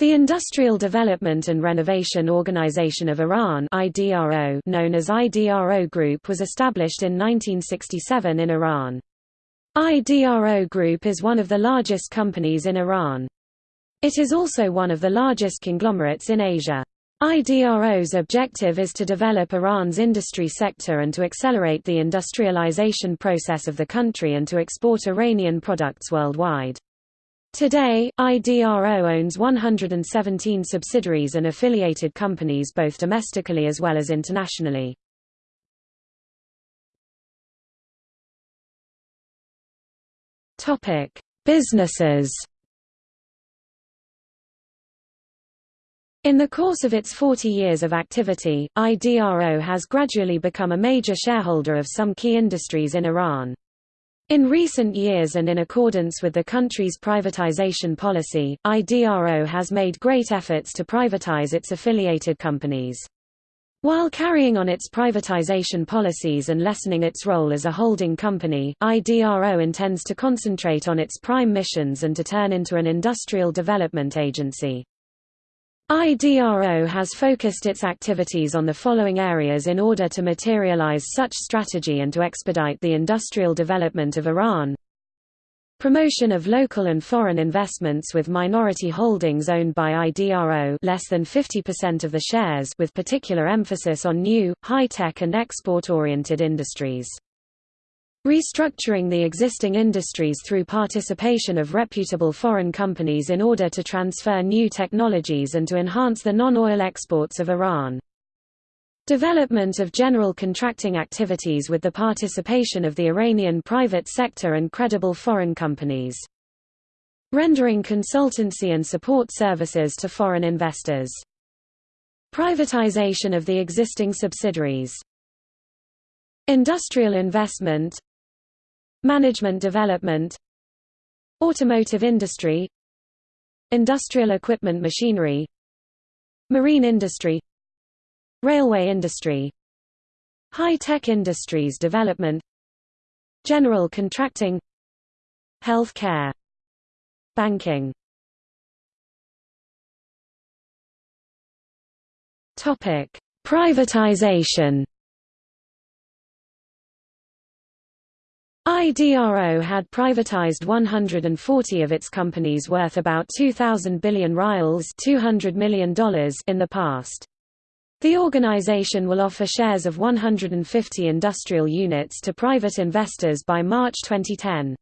The Industrial Development and Renovation Organization of Iran IDRO, known as IDRO Group was established in 1967 in Iran. IDRO Group is one of the largest companies in Iran. It is also one of the largest conglomerates in Asia. IDRO's objective is to develop Iran's industry sector and to accelerate the industrialization process of the country and to export Iranian products worldwide. Today, IDRO owns 117 subsidiaries and affiliated companies both domestically as well as internationally. Topic: Businesses In the course of its 40 years of activity, IDRO has gradually become a major shareholder of some key industries in Iran. In recent years and in accordance with the country's privatization policy, IDRO has made great efforts to privatize its affiliated companies. While carrying on its privatization policies and lessening its role as a holding company, IDRO intends to concentrate on its prime missions and to turn into an industrial development agency. IDRO has focused its activities on the following areas in order to materialize such strategy and to expedite the industrial development of Iran. Promotion of local and foreign investments with minority holdings owned by IDRO less than 50% of the shares with particular emphasis on new, high-tech and export-oriented industries. Restructuring the existing industries through participation of reputable foreign companies in order to transfer new technologies and to enhance the non-oil exports of Iran. Development of general contracting activities with the participation of the Iranian private sector and credible foreign companies. Rendering consultancy and support services to foreign investors. Privatization of the existing subsidiaries. Industrial investment Management development Automotive industry Industrial equipment machinery Marine industry Railway industry High-tech industries development General contracting Health care Banking Privatization IDRO had privatized 140 of its companies worth about 2,000 billion rials $200 million in the past. The organization will offer shares of 150 industrial units to private investors by March 2010.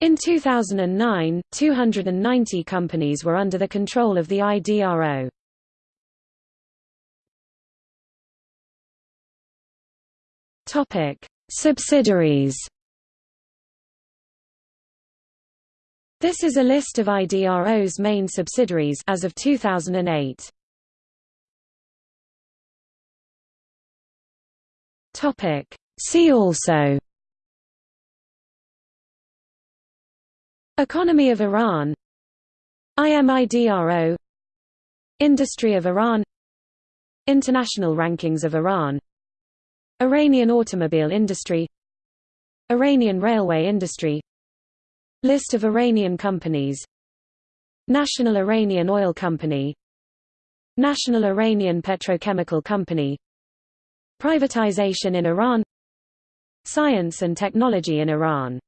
In 2009, 290 companies were under the control of the IDRO. Subsidiaries This is a list of IDRO's main subsidiaries as of 2008. Topic. See also. Economy of Iran. IMIDRO Industry of Iran. International rankings of Iran. Iranian automobile industry. Iranian railway industry List of Iranian companies. National Iranian Oil Company. National Iranian Petrochemical Company. Privatization in Iran. Science and technology in Iran